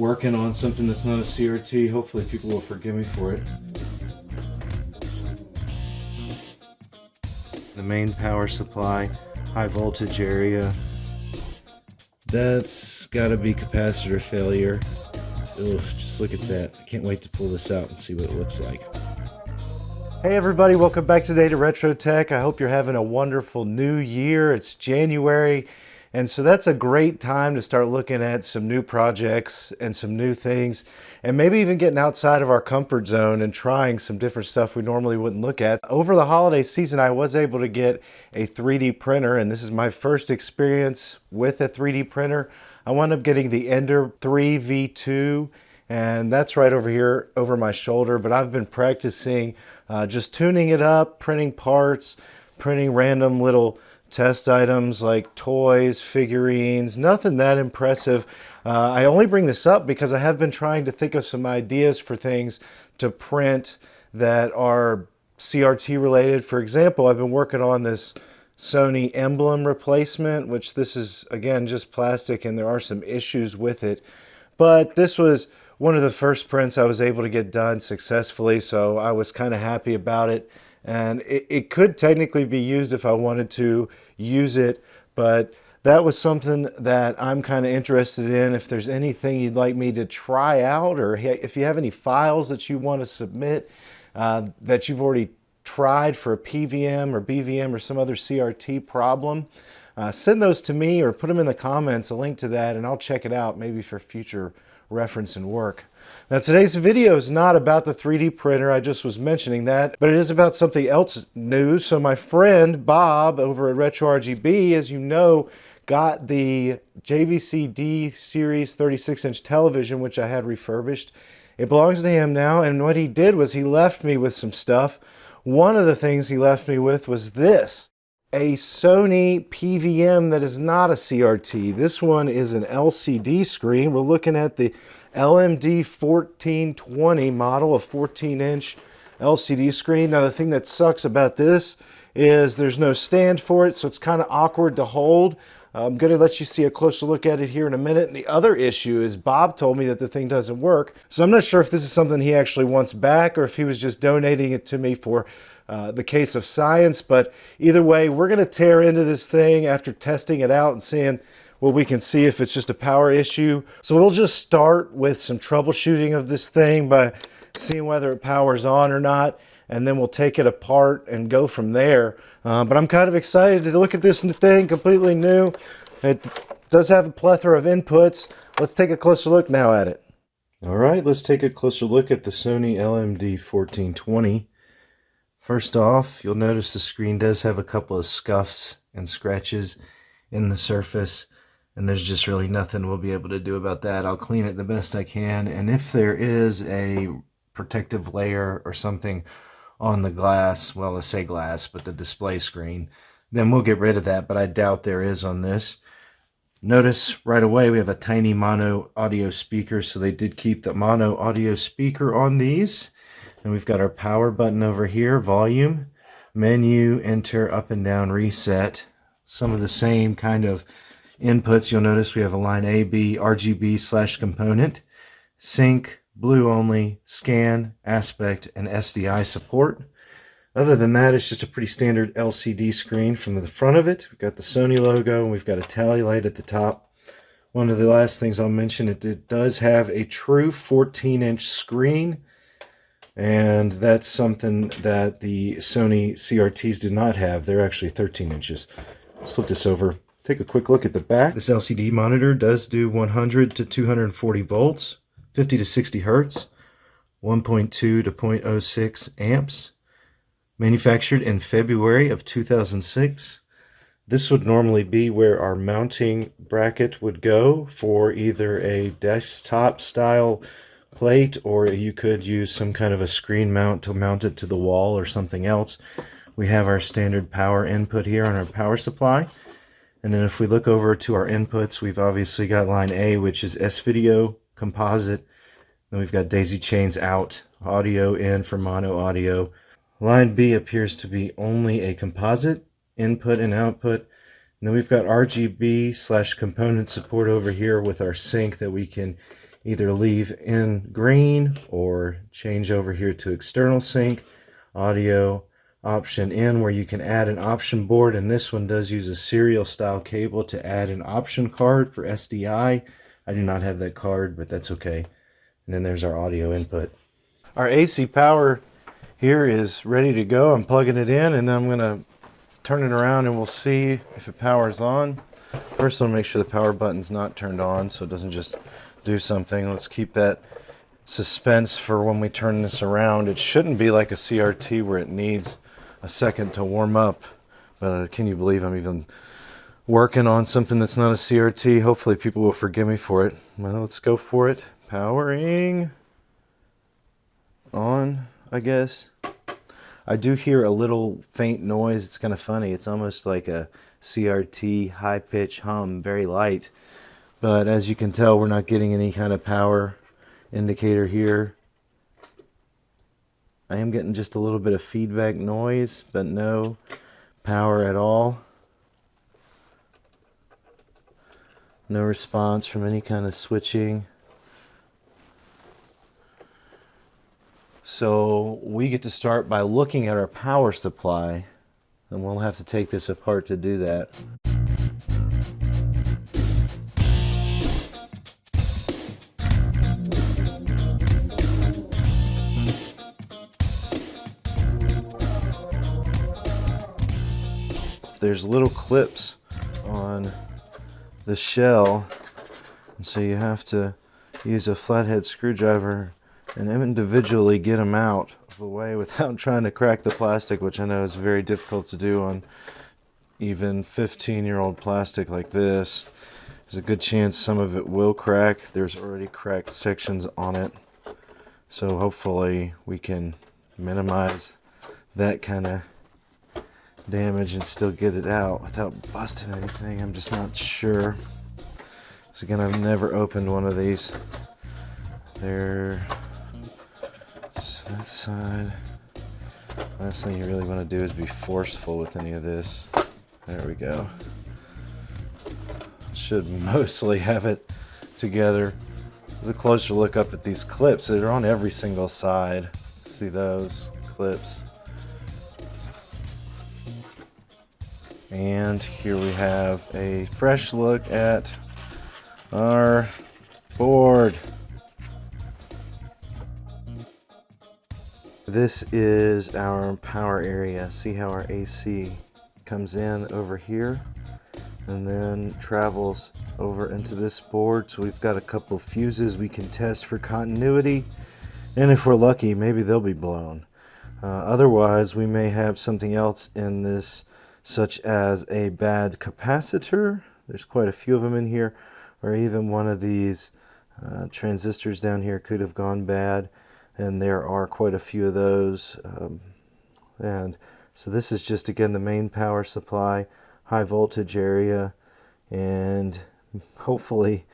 working on something that's not a CRT. Hopefully people will forgive me for it. The main power supply, high voltage area. That's gotta be capacitor failure. Ugh, just look at that. I can't wait to pull this out and see what it looks like. Hey everybody, welcome back today to Retro Tech. I hope you're having a wonderful new year. It's January, and so that's a great time to start looking at some new projects and some new things, and maybe even getting outside of our comfort zone and trying some different stuff we normally wouldn't look at. Over the holiday season, I was able to get a 3D printer, and this is my first experience with a 3D printer. I wound up getting the Ender 3 V2, and that's right over here over my shoulder, but I've been practicing uh, just tuning it up, printing parts, printing random little test items like toys, figurines, nothing that impressive. Uh, I only bring this up because I have been trying to think of some ideas for things to print that are CRT related. For example, I've been working on this Sony emblem replacement, which this is again just plastic and there are some issues with it. But this was one of the first prints I was able to get done successfully, so I was kind of happy about it. And it, it could technically be used if I wanted to use it, but that was something that I'm kind of interested in. If there's anything you'd like me to try out, or if you have any files that you want to submit uh, that you've already tried for a PVM or BVM or some other CRT problem, uh, send those to me or put them in the comments, a link to that, and I'll check it out maybe for future reference and work. Now today's video is not about the 3D printer, I just was mentioning that, but it is about something else new. So my friend Bob over at Retro RGB, as you know, got the JVC D Series 36 inch television, which I had refurbished. It belongs to him now, and what he did was he left me with some stuff. One of the things he left me with was this a Sony PVM that is not a CRT. This one is an LCD screen. We're looking at the LMD 1420 model, a 14 inch LCD screen. Now the thing that sucks about this is there's no stand for it, so it's kind of awkward to hold. I'm going to let you see a closer look at it here in a minute. And the other issue is Bob told me that the thing doesn't work. So I'm not sure if this is something he actually wants back or if he was just donating it to me for uh, the case of science. But either way, we're going to tear into this thing after testing it out and seeing what we can see if it's just a power issue. So we'll just start with some troubleshooting of this thing by seeing whether it powers on or not. And then we'll take it apart and go from there. Uh, but I'm kind of excited to look at this thing, completely new. It does have a plethora of inputs. Let's take a closer look now at it. All right, let's take a closer look at the Sony LMD 1420. First off, you'll notice the screen does have a couple of scuffs and scratches in the surface and there's just really nothing we'll be able to do about that. I'll clean it the best I can and if there is a protective layer or something on the glass, well I say glass, but the display screen, then we'll get rid of that, but I doubt there is on this. Notice right away we have a tiny mono audio speaker, so they did keep the mono audio speaker on these. And we've got our power button over here, volume, menu, enter, up and down, reset. Some of the same kind of inputs. You'll notice we have a line A, B, RGB slash component, sync, blue only, scan, aspect, and SDI support. Other than that, it's just a pretty standard LCD screen from the front of it. We've got the Sony logo, and we've got a tally light at the top. One of the last things I'll mention, it, it does have a true 14-inch screen and that's something that the Sony CRTs do not have. They're actually 13 inches. Let's flip this over. Take a quick look at the back. This LCD monitor does do 100 to 240 volts, 50 to 60 hertz, 1.2 to 0.06 amps. Manufactured in February of 2006. This would normally be where our mounting bracket would go for either a desktop style plate or you could use some kind of a screen mount to mount it to the wall or something else. We have our standard power input here on our power supply. And then if we look over to our inputs, we've obviously got line A, which is S-Video, composite. Then we've got daisy chains out, audio in for mono audio. Line B appears to be only a composite input and output. And then we've got RGB slash component support over here with our sync that we can either leave in green or change over here to external sync, audio, option in where you can add an option board and this one does use a serial style cable to add an option card for SDI. I do not have that card but that's okay. And then there's our audio input. Our AC power here is ready to go. I'm plugging it in and then I'm going to turn it around and we'll see if it powers on. First I'll make sure the power button's not turned on so it doesn't just do something. Let's keep that suspense for when we turn this around. It shouldn't be like a CRT where it needs a second to warm up. But uh, can you believe I'm even working on something that's not a CRT? Hopefully people will forgive me for it. Well, let's go for it. Powering on, I guess. I do hear a little faint noise. It's kind of funny. It's almost like a CRT high pitch hum, very light. But as you can tell, we're not getting any kind of power indicator here. I am getting just a little bit of feedback noise, but no power at all. No response from any kind of switching. So we get to start by looking at our power supply and we'll have to take this apart to do that. There's little clips on the shell. And so you have to use a flathead screwdriver and individually get them out of the way without trying to crack the plastic which I know is very difficult to do on even 15 year old plastic like this. There's a good chance some of it will crack. There's already cracked sections on it. So hopefully we can minimize that kind of damage and still get it out without busting anything. I'm just not sure. So again, I've never opened one of these. There. So that side. Last thing you really want to do is be forceful with any of this. There we go. Should mostly have it together. A closer look up at these clips. They're on every single side. See those clips. And here we have a fresh look at our board. This is our power area. See how our AC comes in over here and then travels over into this board. So we've got a couple fuses we can test for continuity. And if we're lucky, maybe they'll be blown. Uh, otherwise, we may have something else in this such as a bad capacitor. There's quite a few of them in here, or even one of these uh, transistors down here could have gone bad, and there are quite a few of those. Um, and so this is just, again, the main power supply, high voltage area, and hopefully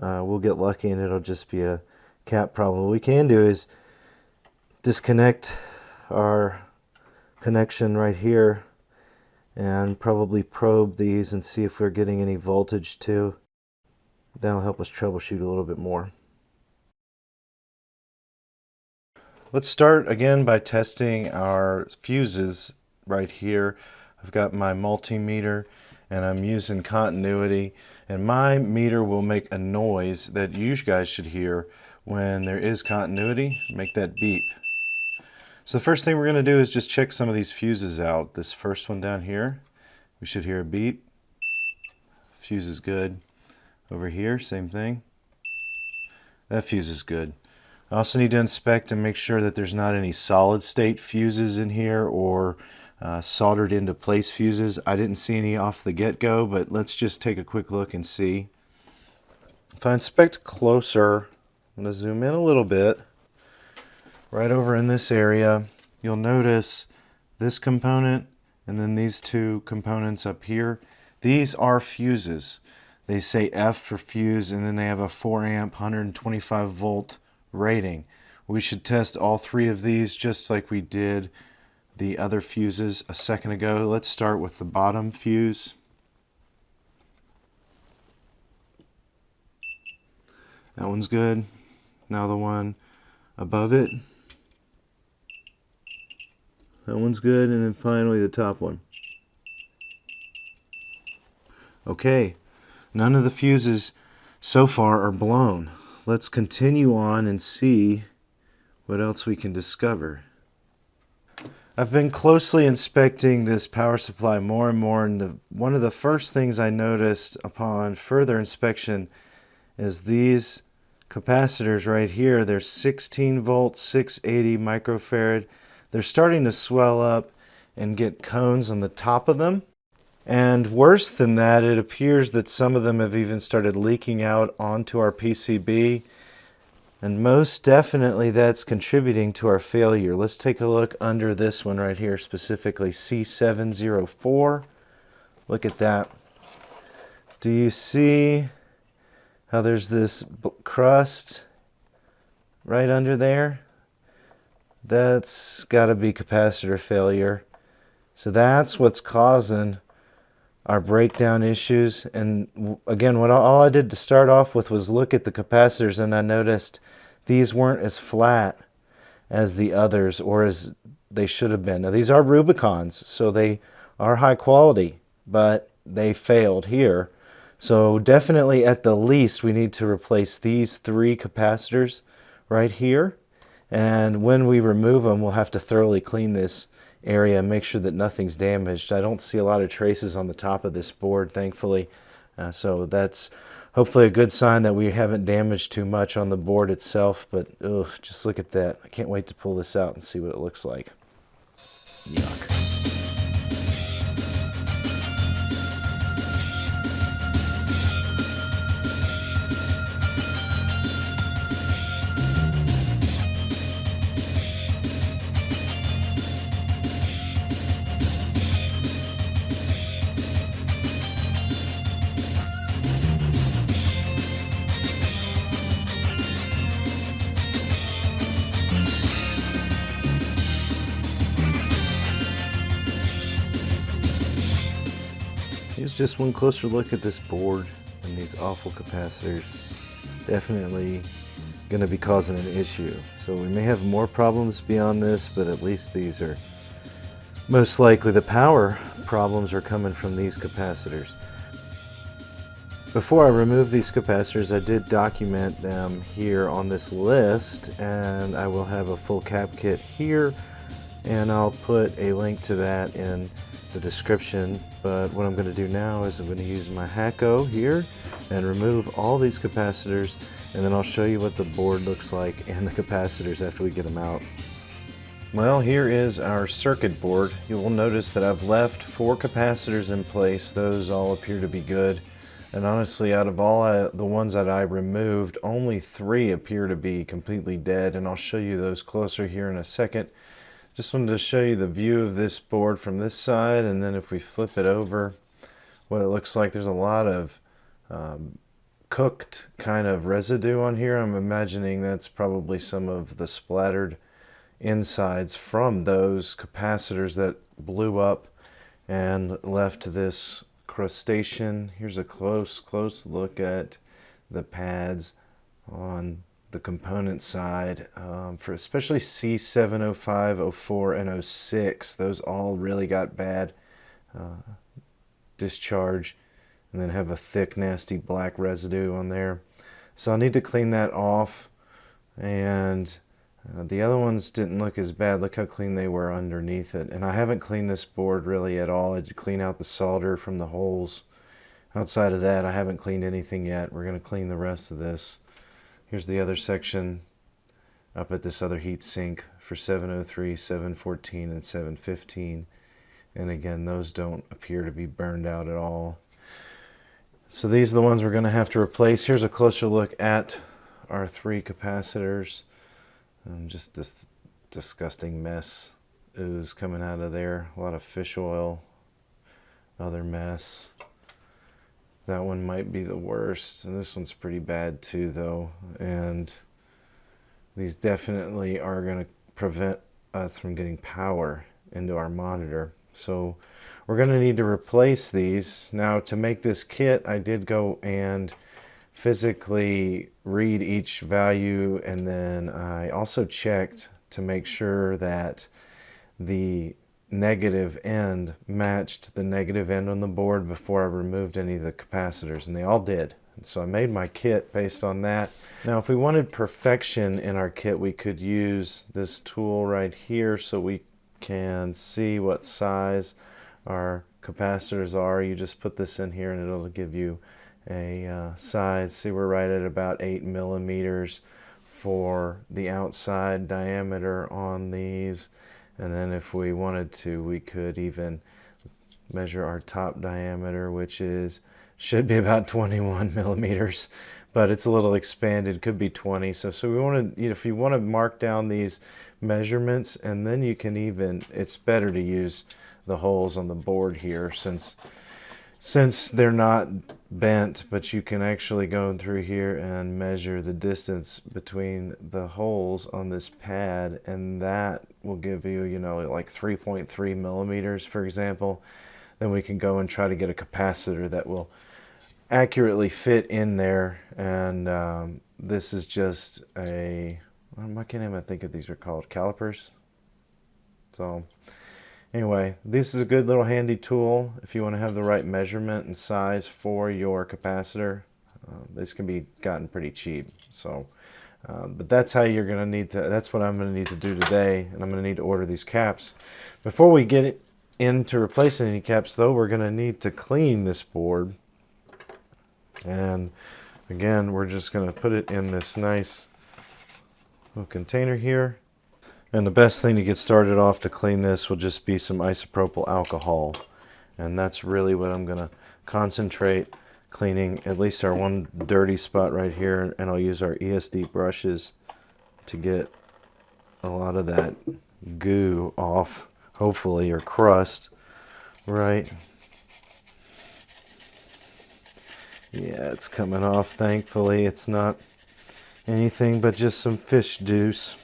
uh, we'll get lucky and it'll just be a cap problem. What we can do is disconnect our connection right here and probably probe these and see if we're getting any voltage too. That'll help us troubleshoot a little bit more. Let's start again by testing our fuses right here. I've got my multimeter and I'm using continuity and my meter will make a noise that you guys should hear when there is continuity. Make that beep. So the first thing we're going to do is just check some of these fuses out. This first one down here, we should hear a beep. Fuse is good. Over here, same thing. That fuse is good. I also need to inspect and make sure that there's not any solid state fuses in here or uh, soldered into place fuses. I didn't see any off the get-go, but let's just take a quick look and see. If I inspect closer, I'm going to zoom in a little bit right over in this area, you'll notice this component and then these two components up here. These are fuses. They say F for fuse and then they have a 4 amp 125 volt rating. We should test all three of these just like we did the other fuses a second ago. Let's start with the bottom fuse. That one's good. Now the one above it. That one's good. And then finally the top one. Okay, none of the fuses so far are blown. Let's continue on and see what else we can discover. I've been closely inspecting this power supply more and more and the, one of the first things I noticed upon further inspection is these capacitors right here. They're 16 volt, 680 microfarad. They're starting to swell up and get cones on the top of them. And worse than that, it appears that some of them have even started leaking out onto our PCB. And most definitely that's contributing to our failure. Let's take a look under this one right here, specifically C704. Look at that. Do you see how there's this crust right under there? That's got to be capacitor failure. So that's what's causing our breakdown issues. And again, what all I did to start off with was look at the capacitors and I noticed these weren't as flat as the others or as they should have been. Now these are Rubycons, so they are high quality, but they failed here. So definitely at the least we need to replace these three capacitors right here. And when we remove them, we'll have to thoroughly clean this area and make sure that nothing's damaged. I don't see a lot of traces on the top of this board, thankfully. Uh, so that's hopefully a good sign that we haven't damaged too much on the board itself. But ugh, just look at that. I can't wait to pull this out and see what it looks like. Yuck. Just one closer look at this board and these awful capacitors. Definitely going to be causing an issue. So we may have more problems beyond this, but at least these are most likely the power problems are coming from these capacitors. Before I remove these capacitors, I did document them here on this list, and I will have a full cap kit here, and I'll put a link to that in the description but what I'm going to do now is I'm going to use my Hakko here and remove all these capacitors and then I'll show you what the board looks like and the capacitors after we get them out. Well here is our circuit board. You will notice that I've left four capacitors in place. Those all appear to be good. And honestly, out of all I, the ones that I removed, only three appear to be completely dead. And I'll show you those closer here in a second. Just wanted to show you the view of this board from this side and then if we flip it over what it looks like there's a lot of um, cooked kind of residue on here. I'm imagining that's probably some of the splattered insides from those capacitors that blew up and left this crustacean. Here's a close close look at the pads on the component side um, for especially C705, 04, and 06. Those all really got bad uh, discharge and then have a thick, nasty black residue on there. So I need to clean that off. And uh, the other ones didn't look as bad. Look how clean they were underneath it. And I haven't cleaned this board really at all. I did clean out the solder from the holes. Outside of that, I haven't cleaned anything yet. We're going to clean the rest of this. Here's the other section up at this other heat sink for 703, 714, and 715. And again, those don't appear to be burned out at all. So these are the ones we're going to have to replace. Here's a closer look at our three capacitors. And just this disgusting mess ooze coming out of there. A lot of fish oil, other mess. That one might be the worst. And this one's pretty bad too, though. And these definitely are going to prevent us from getting power into our monitor. So we're going to need to replace these. Now to make this kit, I did go and physically read each value and then I also checked to make sure that the negative end matched the negative end on the board before I removed any of the capacitors and they all did. so I made my kit based on that. Now if we wanted perfection in our kit we could use this tool right here so we can see what size our capacitors are. You just put this in here and it'll give you a uh, size. See, we're right at about 8 millimeters for the outside diameter on these. And then if we wanted to, we could even measure our top diameter, which is should be about 21 millimeters, but it's a little expanded, could be 20. So, so we want to, you know, if you want to mark down these measurements, and then you can even, it's better to use the holes on the board here since since they're not bent, but you can actually go through here and measure the distance between the holes on this pad, and that will give you, you know, like 3.3 millimeters, for example. Then we can go and try to get a capacitor that will accurately fit in there. And um, this is just a, I can't even think of these are called calipers. So Anyway, this is a good little handy tool if you want to have the right measurement and size for your capacitor. Uh, this can be gotten pretty cheap. So, uh, but that's how you're going to need to, that's what I'm going to need to do today. And I'm going to need to order these caps. Before we get into replacing any caps though, we're going to need to clean this board. And again, we're just going to put it in this nice little container here. And the best thing to get started off to clean this will just be some isopropyl alcohol. And that's really what I'm going to concentrate cleaning at least our one dirty spot right here. And I'll use our ESD brushes to get a lot of that goo off, hopefully, or crust, right? Yeah, it's coming off, thankfully. It's not anything but just some fish juice.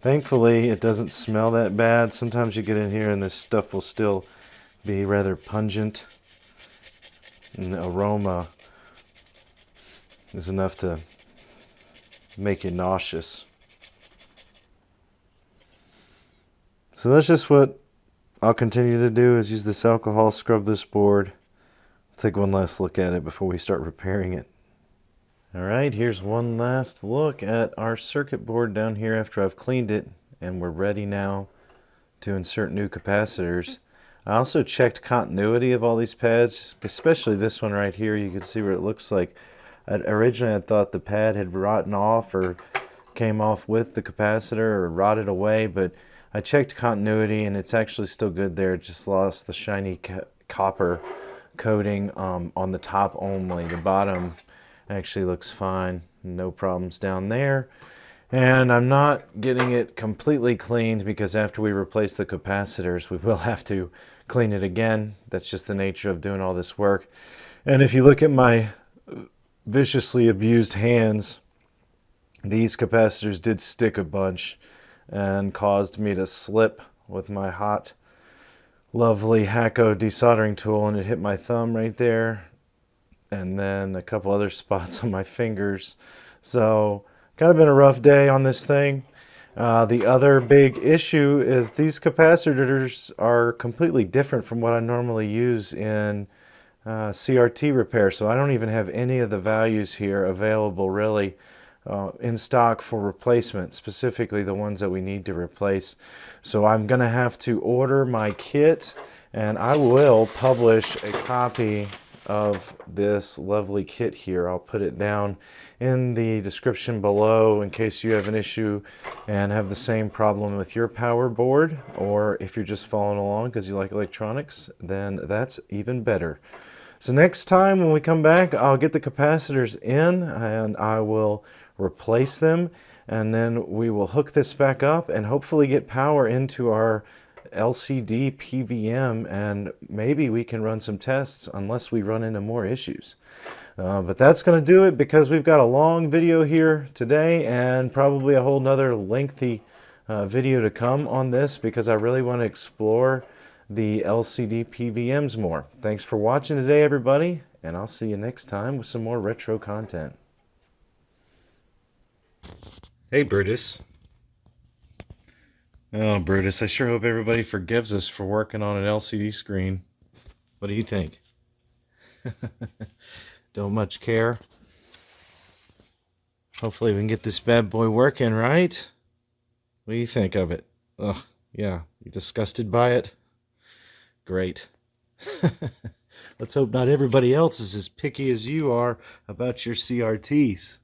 Thankfully, it doesn't smell that bad. Sometimes you get in here and this stuff will still be rather pungent. And the aroma is enough to make you nauseous. So that's just what I'll continue to do is use this alcohol, scrub this board. Take one last look at it before we start repairing it. Alright, here's one last look at our circuit board down here after I've cleaned it and we're ready now to insert new capacitors. I also checked continuity of all these pads, especially this one right here. You can see what it looks like. I'd, originally I thought the pad had rotten off or came off with the capacitor or rotted away, but I checked continuity and it's actually still good there. It just lost the shiny copper coating um, on the top only. The bottom actually looks fine. No problems down there. And I'm not getting it completely cleaned because after we replace the capacitors we will have to clean it again. That's just the nature of doing all this work. And if you look at my viciously abused hands these capacitors did stick a bunch and caused me to slip with my hot lovely Hakko desoldering tool and it hit my thumb right there and then a couple other spots on my fingers. So kind of been a rough day on this thing. Uh, the other big issue is these capacitors are completely different from what I normally use in uh, CRT repair. So I don't even have any of the values here available really uh, in stock for replacement, specifically the ones that we need to replace. So I'm going to have to order my kit and I will publish a copy of this lovely kit here. I'll put it down in the description below in case you have an issue and have the same problem with your power board or if you're just following along because you like electronics then that's even better. So next time when we come back I'll get the capacitors in and I will replace them and then we will hook this back up and hopefully get power into our LCD PVM and maybe we can run some tests unless we run into more issues. Uh, but that's going to do it because we've got a long video here today and probably a whole nother lengthy uh, video to come on this because I really want to explore the LCD PVMs more. Thanks for watching today everybody and I'll see you next time with some more retro content. Hey, Brutus. Oh, Brutus, I sure hope everybody forgives us for working on an LCD screen. What do you think? Don't much care. Hopefully we can get this bad boy working, right? What do you think of it? Ugh, yeah. You disgusted by it? Great. Let's hope not everybody else is as picky as you are about your CRTs.